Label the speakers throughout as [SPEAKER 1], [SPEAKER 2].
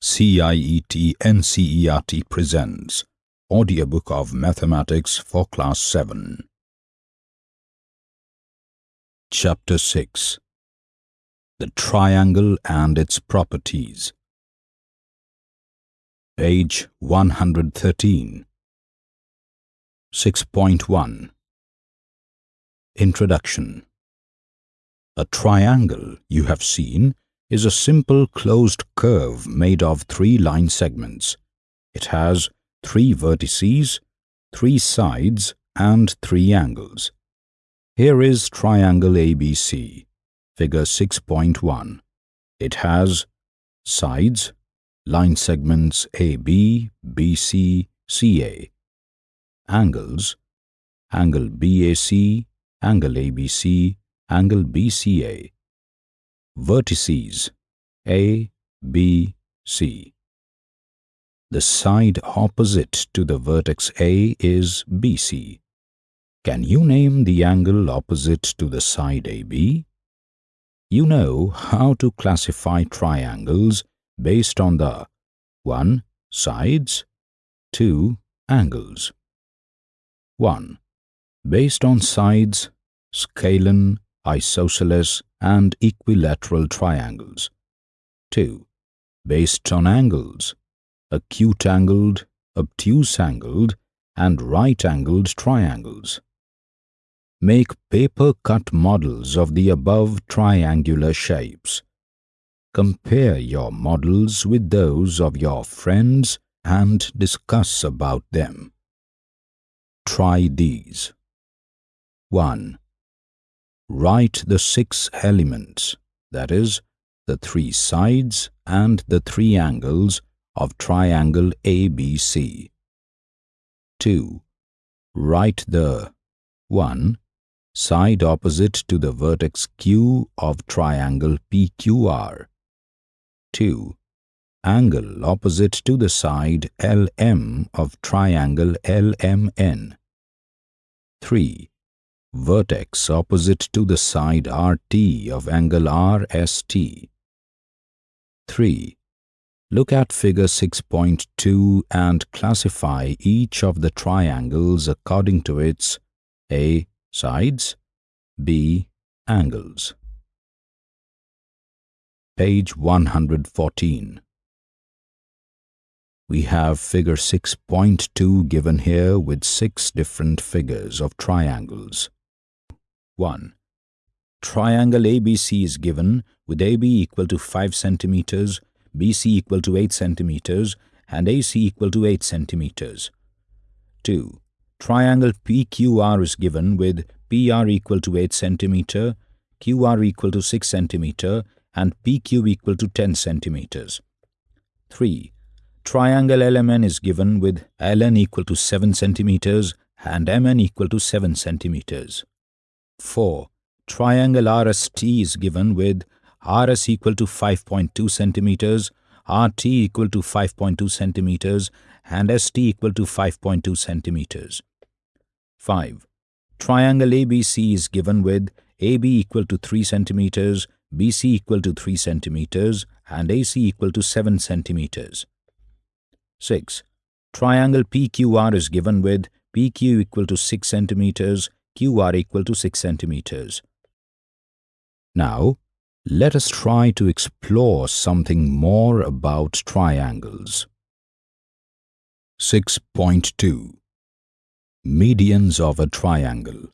[SPEAKER 1] CIET NCERT presents Audiobook of Mathematics for Class 7. Chapter 6 The Triangle and its Properties. Page 113. 6.1 Introduction A triangle, you have seen, is a simple closed curve made of three line segments. It has three vertices, three sides and three angles. Here is triangle ABC, figure 6.1. It has sides, line segments AB, BC, CA, angles, angle BAC, angle ABC, angle BCA, vertices A, B, C. The side opposite to the vertex A is BC. Can you name the angle opposite to the side AB? You know how to classify triangles based on the 1. Sides 2. Angles 1. Based on sides, scalene, isosceles, and equilateral triangles. 2. Based on angles, acute-angled, obtuse-angled, and right-angled triangles. Make paper-cut models of the above triangular shapes. Compare your models with those of your friends and discuss about them. Try these. 1. Write the six elements, that is, the three sides and the three angles of triangle ABC. 2. Write the 1. Side opposite to the vertex Q of triangle PQR. 2. Angle opposite to the side LM of triangle LMN. 3 vertex opposite to the side RT of angle RST. 3. Look at figure 6.2 and classify each of the triangles according to its A. Sides B. Angles Page 114 we have figure 6.2 given here with six different figures of triangles. 1. Triangle ABC is given with AB equal to 5 centimeters, BC equal to 8 centimeters, and AC equal to 8 centimeters. 2. Triangle PQR is given with PR equal to 8 centimeter, QR equal to 6 centimeter, and PQ equal to 10 centimeters. 3. Triangle LMN is given with LN equal to 7 centimeters and MN equal to 7 centimeters. 4. Triangle RST is given with RS equal to 5.2 centimeters, RT equal to 5.2 centimeters, and ST equal to 5.2 centimeters. 5. Triangle ABC is given with AB equal to 3 centimeters, BC equal to 3 centimeters, and AC equal to 7 centimeters. 6. Triangle PQR is given with PQ equal to 6 centimeters, QR equal to 6 centimeters. Now, let us try to explore something more about triangles. 6.2 Medians of a triangle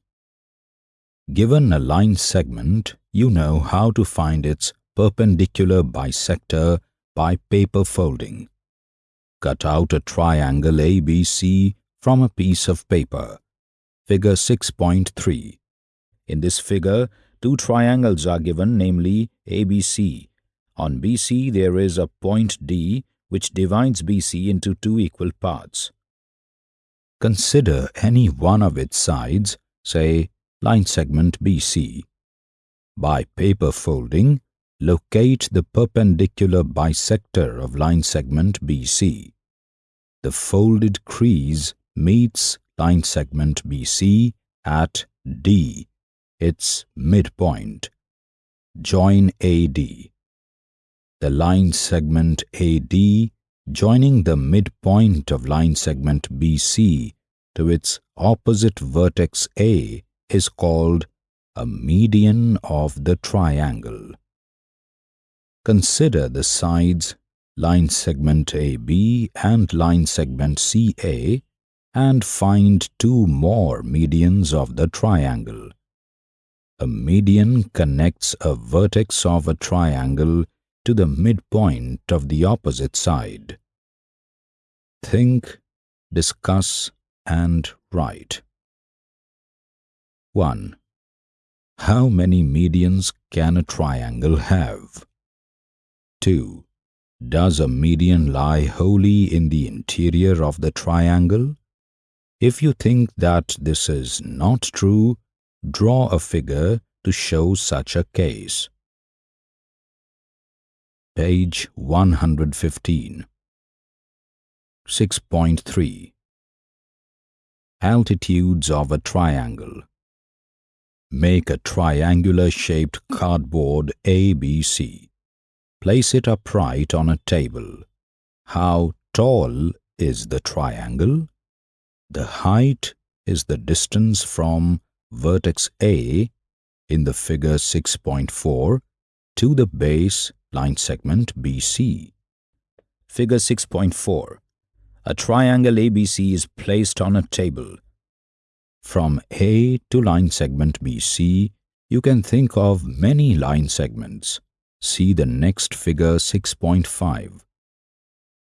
[SPEAKER 1] Given a line segment, you know how to find its perpendicular bisector by paper folding. Cut out a triangle ABC from a piece of paper. Figure 6.3. In this figure, two triangles are given, namely ABC. On BC, there is a point D which divides BC into two equal parts. Consider any one of its sides, say line segment BC. By paper folding, locate the perpendicular bisector of line segment BC. The folded crease meets line segment BC at D, its midpoint. Join AD. the line segment AD joining the midpoint of line segment BC to its opposite vertex A is called a median of the triangle. Consider the sides line segment AB and line segment CA and find two more medians of the triangle. A median connects a vertex of a triangle to the midpoint of the opposite side. Think, discuss and write. 1. How many medians can a triangle have? 2. Does a median lie wholly in the interior of the triangle? If you think that this is not true, draw a figure to show such a case. Page 115 6.3 Altitudes of a triangle Make a triangular shaped cardboard ABC. Place it upright on a table. How tall is the triangle? The height is the distance from vertex A in the figure 6.4 to the base line segment BC. Figure 6.4 A triangle ABC is placed on a table. From A to line segment BC, you can think of many line segments. See the next figure 6.5.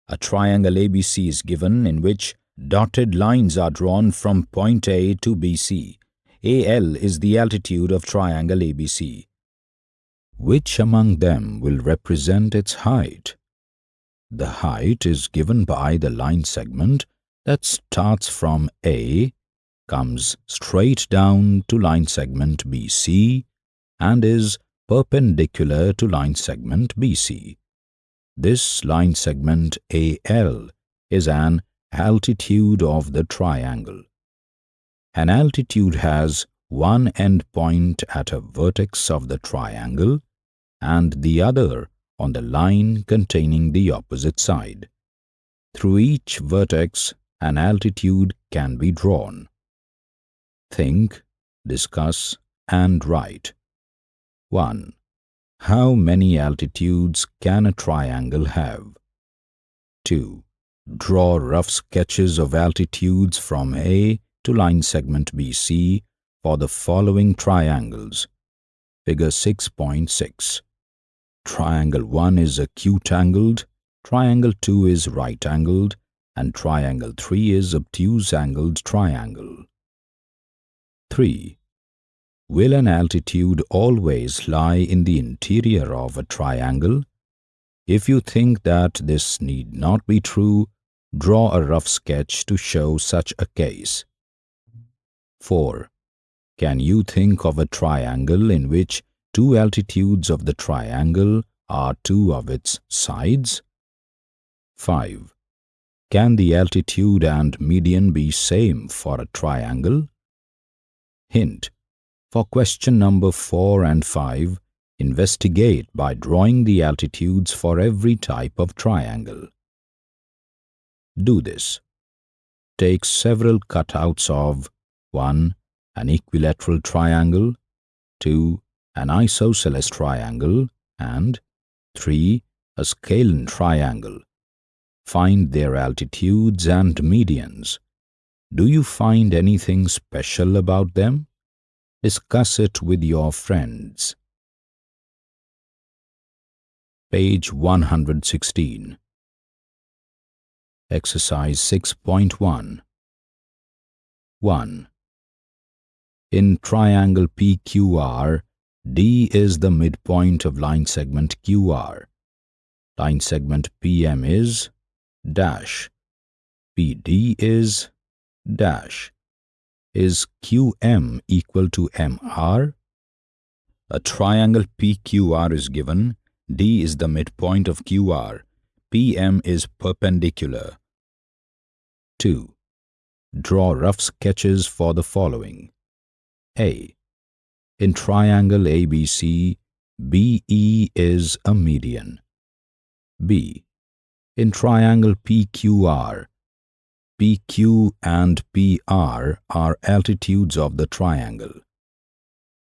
[SPEAKER 1] A triangle ABC is given in which dotted lines are drawn from point A to BC. AL is the altitude of triangle ABC. Which among them will represent its height? The height is given by the line segment that starts from A, comes straight down to line segment BC and is perpendicular to line segment BC. This line segment AL is an altitude of the triangle. An altitude has one endpoint at a vertex of the triangle and the other on the line containing the opposite side. Through each vertex, an altitude can be drawn. Think, discuss, and write. 1. How many altitudes can a triangle have? 2. Draw rough sketches of altitudes from A to line segment BC for the following triangles. Figure 6.6. Triangle 1 is acute-angled, triangle 2 is right-angled, and triangle 3 is obtuse-angled triangle. 3. Will an altitude always lie in the interior of a triangle? If you think that this need not be true, draw a rough sketch to show such a case. 4. Can you think of a triangle in which two altitudes of the triangle are two of its sides? 5. Can the altitude and median be same for a triangle? Hint. For question number 4 and 5, investigate by drawing the altitudes for every type of triangle. Do this. Take several cutouts of 1. An equilateral triangle 2 an isosceles triangle, and 3. a scalene triangle. Find their altitudes and medians. Do you find anything special about them? Discuss it with your friends. Page 116 Exercise 6.1 1. In triangle PQR, D is the midpoint of line segment QR. Line segment PM is dash. PD is dash. Is QM equal to MR? A triangle PQR is given. D is the midpoint of QR. PM is perpendicular. 2. Draw rough sketches for the following. A. In triangle ABC, BE is a median. B. In triangle PQR, PQ and PR are altitudes of the triangle.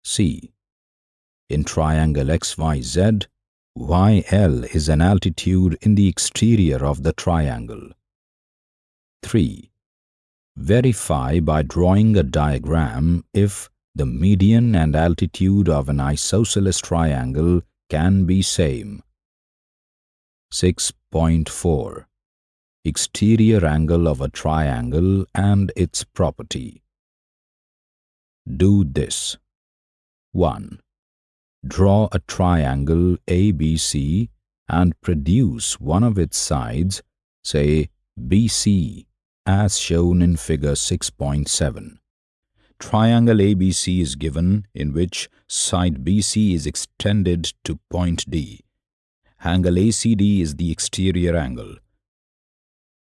[SPEAKER 1] C. In triangle XYZ, YL is an altitude in the exterior of the triangle. 3. Verify by drawing a diagram if the median and altitude of an isosceles triangle can be same. 6.4 Exterior angle of a triangle and its property. Do this. 1. Draw a triangle ABC and produce one of its sides, say BC, as shown in figure 6.7. Triangle ABC is given in which side BC is extended to point D. Angle ACD is the exterior angle.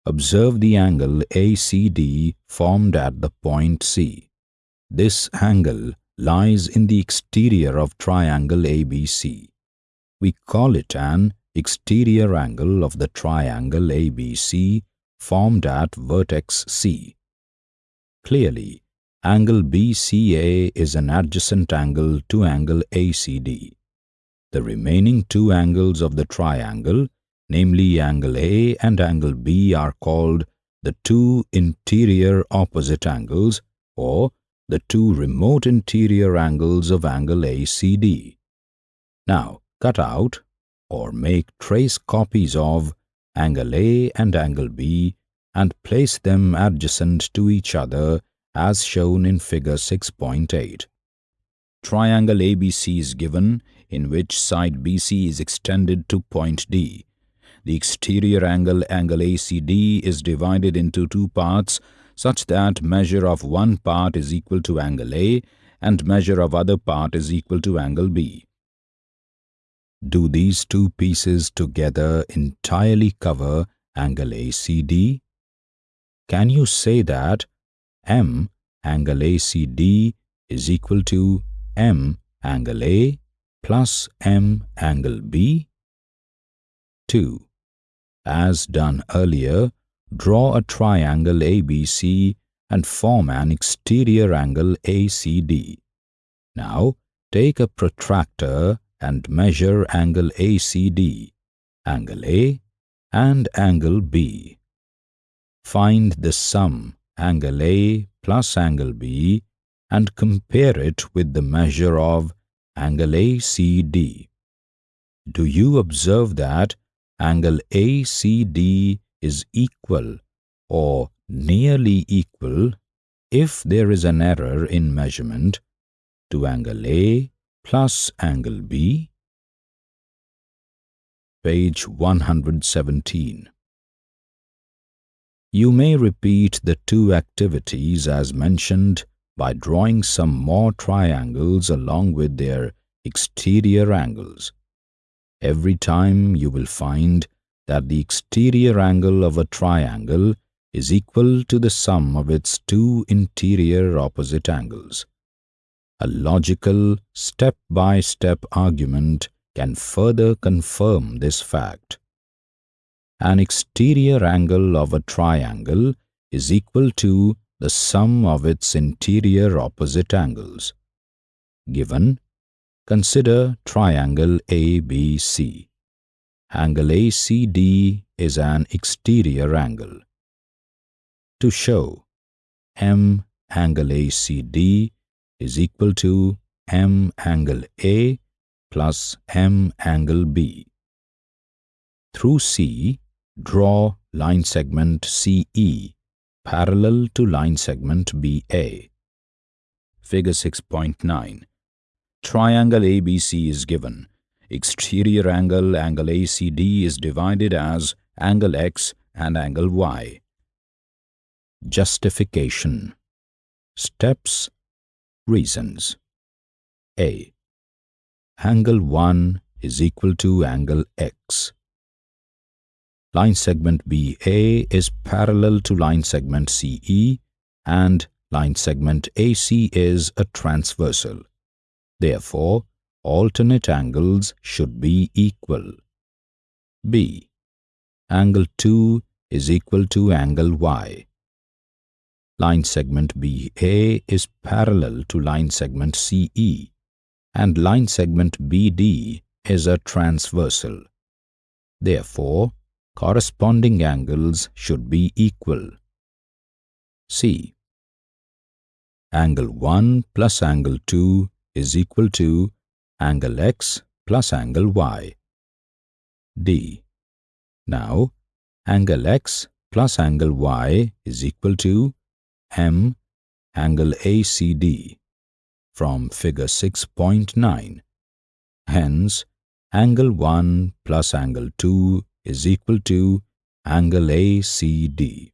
[SPEAKER 1] Observe the angle ACD formed at the point C. This angle lies in the exterior of triangle ABC. We call it an exterior angle of the triangle ABC formed at vertex C. Clearly, angle BCA is an adjacent angle to angle ACD. The remaining two angles of the triangle, namely angle A and angle B are called the two interior opposite angles or the two remote interior angles of angle ACD. Now, cut out or make trace copies of angle A and angle B and place them adjacent to each other as shown in figure 6.8. Triangle ABC is given in which side BC is extended to point D. The exterior angle angle ACD is divided into two parts such that measure of one part is equal to angle A and measure of other part is equal to angle B. Do these two pieces together entirely cover angle ACD? Can you say that M angle ACD is equal to M angle A plus M angle B? 2. As done earlier, draw a triangle ABC and form an exterior angle ACD. Now, take a protractor and measure angle ACD, angle A and angle B. Find the sum angle A plus angle B and compare it with the measure of angle ACD. Do you observe that angle ACD is equal or nearly equal if there is an error in measurement to angle A plus angle B? Page 117 You may repeat the two activities as mentioned by drawing some more triangles along with their exterior angles. Every time you will find that the exterior angle of a triangle is equal to the sum of its two interior opposite angles. A logical step-by-step -step argument can further confirm this fact. An exterior angle of a triangle is equal to the sum of its interior opposite angles. Given, consider triangle ABC. Angle ACD is an exterior angle. To show M angle ACD is equal to M angle A plus M angle B. Through C, draw line segment CE parallel to line segment BA. Figure 6.9 Triangle ABC is given. Exterior angle, angle ACD is divided as angle X and angle Y. Justification Steps Reasons A. Angle 1 is equal to angle X. Line segment BA is parallel to line segment CE and line segment AC is a transversal. Therefore, alternate angles should be equal. B. angle 2 is equal to angle Y. Line segment BA is parallel to line segment CE and line segment BD is a transversal. Therefore, corresponding angles should be equal. C. Angle 1 plus angle 2 is equal to angle X plus angle Y. D. Now, angle X plus angle Y is equal to M angle ACD from figure 6.9. Hence, angle 1 plus angle 2 is equal to angle ACD.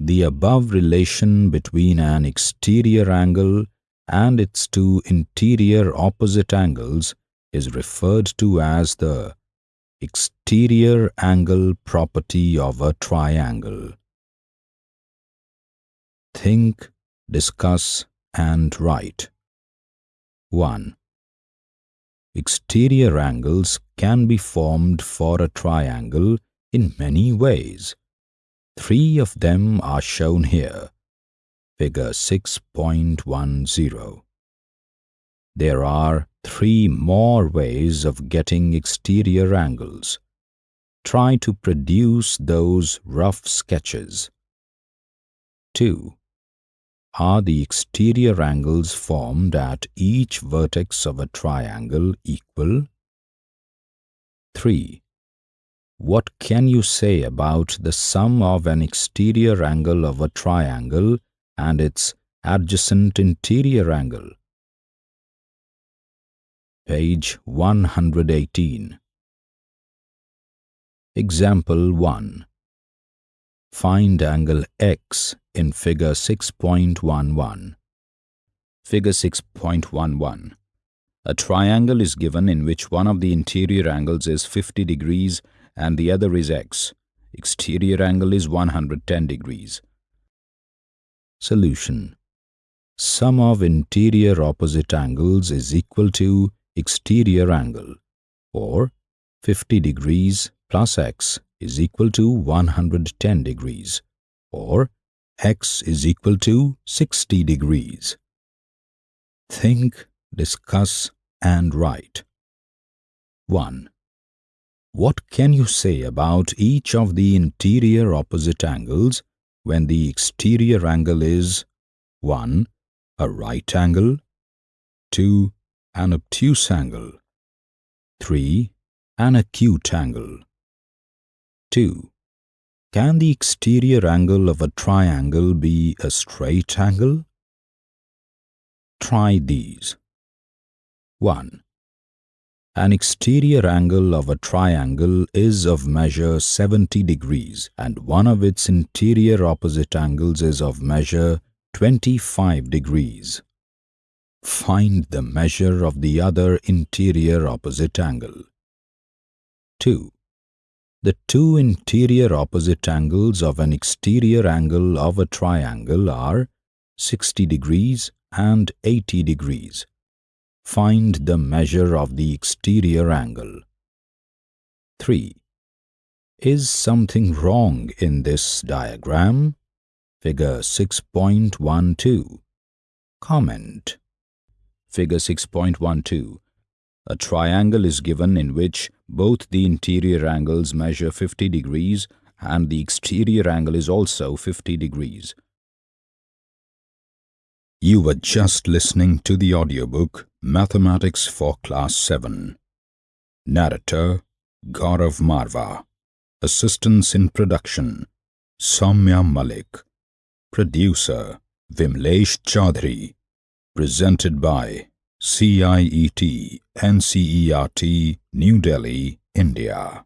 [SPEAKER 1] The above relation between an exterior angle and its two interior opposite angles is referred to as the exterior angle property of a triangle. Think, discuss and write. 1. Exterior angles can be formed for a triangle in many ways. Three of them are shown here. Figure 6.10. There are three more ways of getting exterior angles. Try to produce those rough sketches. 2. Are the exterior angles formed at each vertex of a triangle equal? 3. What can you say about the sum of an exterior angle of a triangle and its adjacent interior angle? Page 118 Example 1 Find angle X in figure 6.11. Figure 6.11. A triangle is given in which one of the interior angles is 50 degrees and the other is x. Exterior angle is 110 degrees. Solution. Sum of interior opposite angles is equal to exterior angle or 50 degrees plus x is equal to 110 degrees or x is equal to 60 degrees. Think, discuss and write. 1. What can you say about each of the interior opposite angles when the exterior angle is 1. A right angle 2. An obtuse angle 3. An acute angle 2. Can the exterior angle of a triangle be a straight angle? Try these. 1. An exterior angle of a triangle is of measure 70 degrees and one of its interior opposite angles is of measure 25 degrees. Find the measure of the other interior opposite angle. 2. The two interior opposite angles of an exterior angle of a triangle are 60 degrees and 80 degrees. Find the measure of the exterior angle. 3. Is something wrong in this diagram? Figure 6.12. Comment. Figure 6.12. A triangle is given in which both the interior angles measure 50 degrees and the exterior angle is also 50 degrees. You were just listening to the audiobook Mathematics for Class 7. Narrator Gaurav Marva. Assistance in production Soumya Malik. Producer Vimlesh Chaudhary. Presented by CIET NCERT New Delhi, India